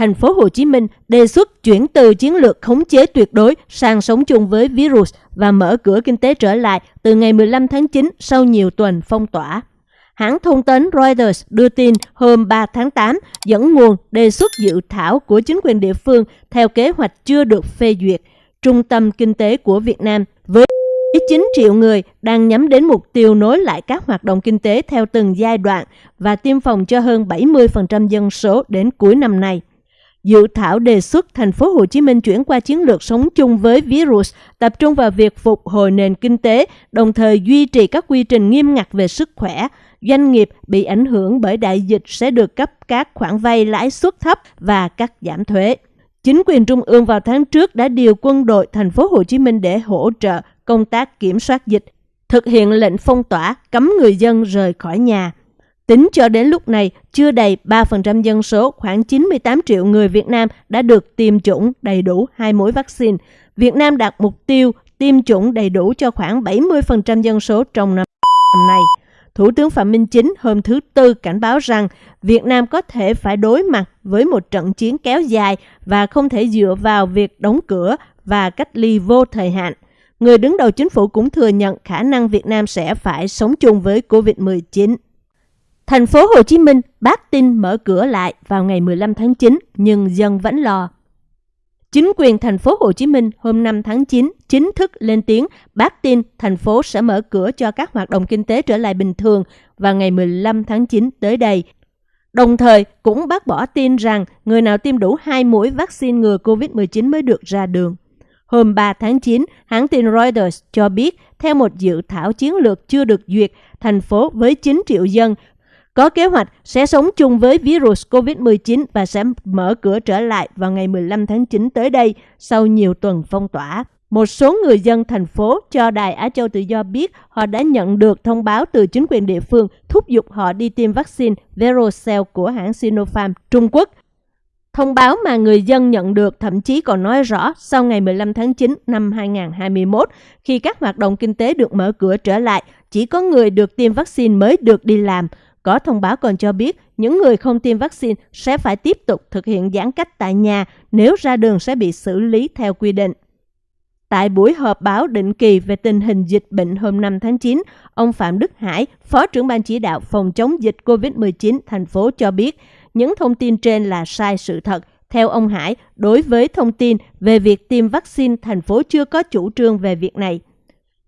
thành phố Hồ Chí Minh đề xuất chuyển từ chiến lược khống chế tuyệt đối sang sống chung với virus và mở cửa kinh tế trở lại từ ngày 15 tháng 9 sau nhiều tuần phong tỏa. Hãng thông tấn Reuters đưa tin hôm 3 tháng 8 dẫn nguồn đề xuất dự thảo của chính quyền địa phương theo kế hoạch chưa được phê duyệt. Trung tâm kinh tế của Việt Nam với 9 triệu người đang nhắm đến mục tiêu nối lại các hoạt động kinh tế theo từng giai đoạn và tiêm phòng cho hơn 70% dân số đến cuối năm nay. Dự thảo đề xuất thành phố Hồ Chí Minh chuyển qua chiến lược sống chung với virus, tập trung vào việc phục hồi nền kinh tế, đồng thời duy trì các quy trình nghiêm ngặt về sức khỏe. Doanh nghiệp bị ảnh hưởng bởi đại dịch sẽ được cấp các khoản vay lãi suất thấp và cắt giảm thuế. Chính quyền trung ương vào tháng trước đã điều quân đội thành phố Hồ Chí Minh để hỗ trợ công tác kiểm soát dịch, thực hiện lệnh phong tỏa, cấm người dân rời khỏi nhà. Tính cho đến lúc này, chưa đầy 3% dân số, khoảng 98 triệu người Việt Nam đã được tiêm chủng đầy đủ hai mũi vaccine. Việt Nam đạt mục tiêu tiêm chủng đầy đủ cho khoảng 70% dân số trong năm này. Thủ tướng Phạm Minh Chính hôm thứ Tư cảnh báo rằng Việt Nam có thể phải đối mặt với một trận chiến kéo dài và không thể dựa vào việc đóng cửa và cách ly vô thời hạn. Người đứng đầu chính phủ cũng thừa nhận khả năng Việt Nam sẽ phải sống chung với COVID-19. Thành phố Hồ Chí Minh bác tin mở cửa lại vào ngày 15 tháng 9 nhưng dân vẫn lo. Chính quyền thành phố Hồ Chí Minh hôm 5 tháng 9 chính thức lên tiếng bác tin thành phố sẽ mở cửa cho các hoạt động kinh tế trở lại bình thường vào ngày 15 tháng 9 tới đây. Đồng thời cũng bác bỏ tin rằng người nào tiêm đủ hai mũi vaccine ngừa COVID-19 mới được ra đường. Hôm 3 tháng 9, hãng tin Reuters cho biết theo một dự thảo chiến lược chưa được duyệt, thành phố với 9 triệu dân có kế hoạch sẽ sống chung với virus COVID-19 và sẽ mở cửa trở lại vào ngày 15 tháng 9 tới đây sau nhiều tuần phong tỏa. Một số người dân thành phố cho Đài Á Châu Tự Do biết họ đã nhận được thông báo từ chính quyền địa phương thúc giục họ đi tiêm vaccine Verocell của hãng Sinopharm Trung Quốc. Thông báo mà người dân nhận được thậm chí còn nói rõ sau ngày 15 tháng 9 năm 2021, khi các hoạt động kinh tế được mở cửa trở lại, chỉ có người được tiêm vaccine mới được đi làm. Có thông báo còn cho biết những người không tiêm vaccine sẽ phải tiếp tục thực hiện giãn cách tại nhà nếu ra đường sẽ bị xử lý theo quy định. Tại buổi họp báo định kỳ về tình hình dịch bệnh hôm 5 tháng 9, ông Phạm Đức Hải, Phó trưởng ban chỉ đạo phòng chống dịch COVID-19 thành phố cho biết những thông tin trên là sai sự thật. Theo ông Hải, đối với thông tin về việc tiêm vaccine, thành phố chưa có chủ trương về việc này.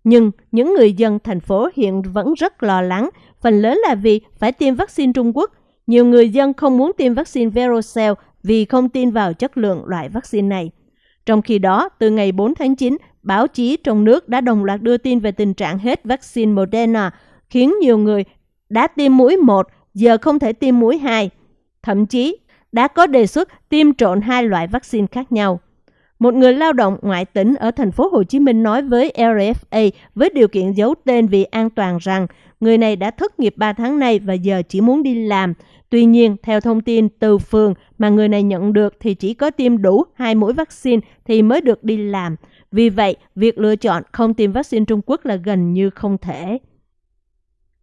Nhưng những người dân thành phố hiện vẫn rất lo lắng phần lớn là vì phải tiêm vaccine Trung Quốc. Nhiều người dân không muốn tiêm vaccine Verocell vì không tin vào chất lượng loại vaccine này. Trong khi đó, từ ngày 4 tháng 9, báo chí trong nước đã đồng loạt đưa tin về tình trạng hết vaccine Moderna, khiến nhiều người đã tiêm mũi 1, giờ không thể tiêm mũi 2. Thậm chí, đã có đề xuất tiêm trộn hai loại vaccine khác nhau. Một người lao động ngoại tỉnh ở thành phố Hồ Chí Minh nói với RFA với điều kiện giấu tên vì an toàn rằng người này đã thất nghiệp 3 tháng nay và giờ chỉ muốn đi làm. Tuy nhiên, theo thông tin từ phường mà người này nhận được thì chỉ có tiêm đủ hai mũi vaccine thì mới được đi làm. Vì vậy, việc lựa chọn không tiêm vaccine Trung Quốc là gần như không thể.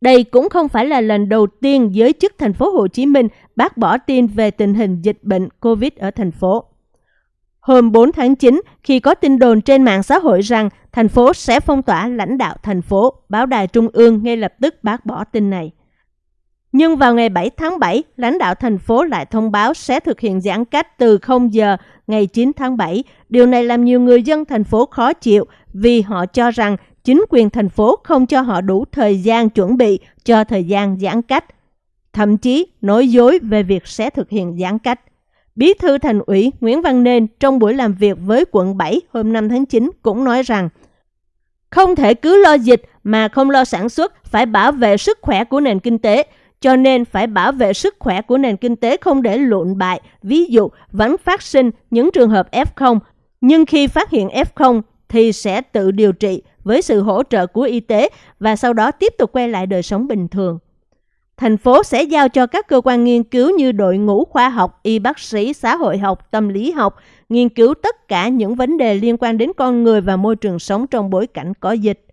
Đây cũng không phải là lần đầu tiên giới chức thành phố Hồ Chí Minh bác bỏ tin về tình hình dịch bệnh COVID ở thành phố. Hôm 4 tháng 9, khi có tin đồn trên mạng xã hội rằng thành phố sẽ phong tỏa lãnh đạo thành phố, báo đài trung ương ngay lập tức bác bỏ tin này. Nhưng vào ngày 7 tháng 7, lãnh đạo thành phố lại thông báo sẽ thực hiện giãn cách từ 0 giờ ngày 9 tháng 7. Điều này làm nhiều người dân thành phố khó chịu vì họ cho rằng chính quyền thành phố không cho họ đủ thời gian chuẩn bị cho thời gian giãn cách. Thậm chí nói dối về việc sẽ thực hiện giãn cách. Bí thư thành ủy Nguyễn Văn Nên trong buổi làm việc với quận 7 hôm 5 tháng 9 cũng nói rằng không thể cứ lo dịch mà không lo sản xuất, phải bảo vệ sức khỏe của nền kinh tế. Cho nên phải bảo vệ sức khỏe của nền kinh tế không để lụn bại. Ví dụ, vẫn phát sinh những trường hợp F0, nhưng khi phát hiện F0 thì sẽ tự điều trị với sự hỗ trợ của y tế và sau đó tiếp tục quay lại đời sống bình thường. Thành phố sẽ giao cho các cơ quan nghiên cứu như đội ngũ khoa học, y bác sĩ, xã hội học, tâm lý học, nghiên cứu tất cả những vấn đề liên quan đến con người và môi trường sống trong bối cảnh có dịch.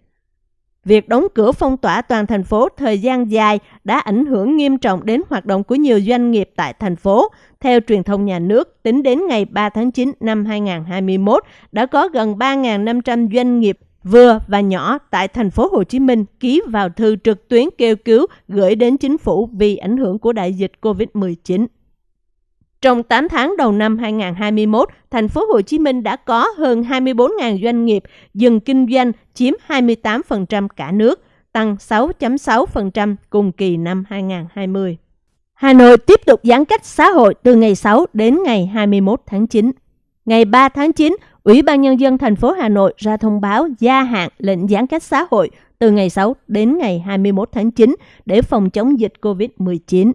Việc đóng cửa phong tỏa toàn thành phố thời gian dài đã ảnh hưởng nghiêm trọng đến hoạt động của nhiều doanh nghiệp tại thành phố. Theo truyền thông nhà nước, tính đến ngày 3 tháng 9 năm 2021, đã có gần 3.500 doanh nghiệp vừa và nhỏ tại thành phố Hồ Chí Minh ký vào thư trực tuyến kêu cứu gửi đến chính phủ vì ảnh hưởng của đại dịch COVID-19. Trong 8 tháng đầu năm 2021, thành phố Hồ Chí Minh đã có hơn 24.000 doanh nghiệp dừng kinh doanh chiếm 28% cả nước, tăng 6.6% cùng kỳ năm 2020. Hà Nội tiếp tục giãn cách xã hội từ ngày 6 đến ngày 21 tháng 9. Ngày 3 tháng 9, Ủy ban Nhân dân thành phố Hà Nội ra thông báo gia hạn lệnh giãn cách xã hội từ ngày 6 đến ngày 21 tháng 9 để phòng chống dịch COVID-19.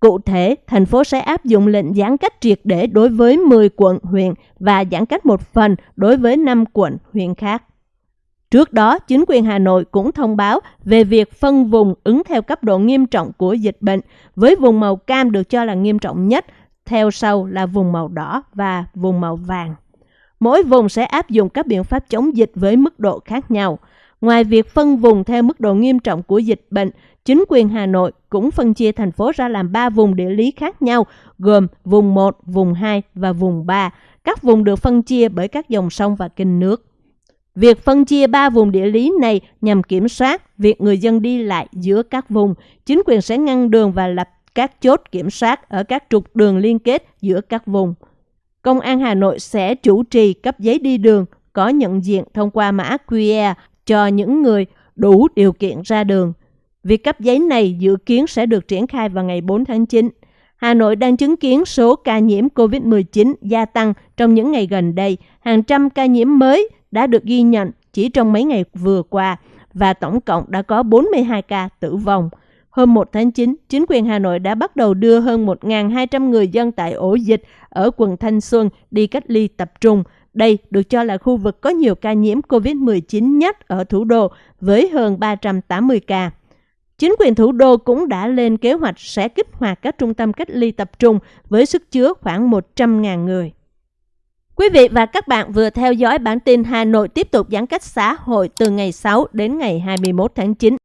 Cụ thể, thành phố sẽ áp dụng lệnh giãn cách triệt để đối với 10 quận, huyện và giãn cách một phần đối với 5 quận, huyện khác. Trước đó, chính quyền Hà Nội cũng thông báo về việc phân vùng ứng theo cấp độ nghiêm trọng của dịch bệnh, với vùng màu cam được cho là nghiêm trọng nhất, theo sau là vùng màu đỏ và vùng màu vàng. Mỗi vùng sẽ áp dụng các biện pháp chống dịch với mức độ khác nhau. Ngoài việc phân vùng theo mức độ nghiêm trọng của dịch bệnh, chính quyền Hà Nội cũng phân chia thành phố ra làm 3 vùng địa lý khác nhau, gồm vùng 1, vùng 2 và vùng 3. Các vùng được phân chia bởi các dòng sông và kênh nước. Việc phân chia ba vùng địa lý này nhằm kiểm soát việc người dân đi lại giữa các vùng. Chính quyền sẽ ngăn đường và lập các chốt kiểm soát ở các trục đường liên kết giữa các vùng. Công an Hà Nội sẽ chủ trì cấp giấy đi đường, có nhận diện thông qua mã QR cho những người đủ điều kiện ra đường. Việc cấp giấy này dự kiến sẽ được triển khai vào ngày 4 tháng 9. Hà Nội đang chứng kiến số ca nhiễm COVID-19 gia tăng trong những ngày gần đây. Hàng trăm ca nhiễm mới đã được ghi nhận chỉ trong mấy ngày vừa qua và tổng cộng đã có 42 ca tử vong. Hôm 1 tháng 9, chính quyền Hà Nội đã bắt đầu đưa hơn 1.200 người dân tại ổ dịch ở quận Thanh Xuân đi cách ly tập trung. Đây được cho là khu vực có nhiều ca nhiễm COVID-19 nhất ở thủ đô với hơn 380 ca. Chính quyền thủ đô cũng đã lên kế hoạch sẽ kích hoạt các trung tâm cách ly tập trung với sức chứa khoảng 100.000 người. Quý vị và các bạn vừa theo dõi bản tin Hà Nội tiếp tục giãn cách xã hội từ ngày 6 đến ngày 21 tháng 9.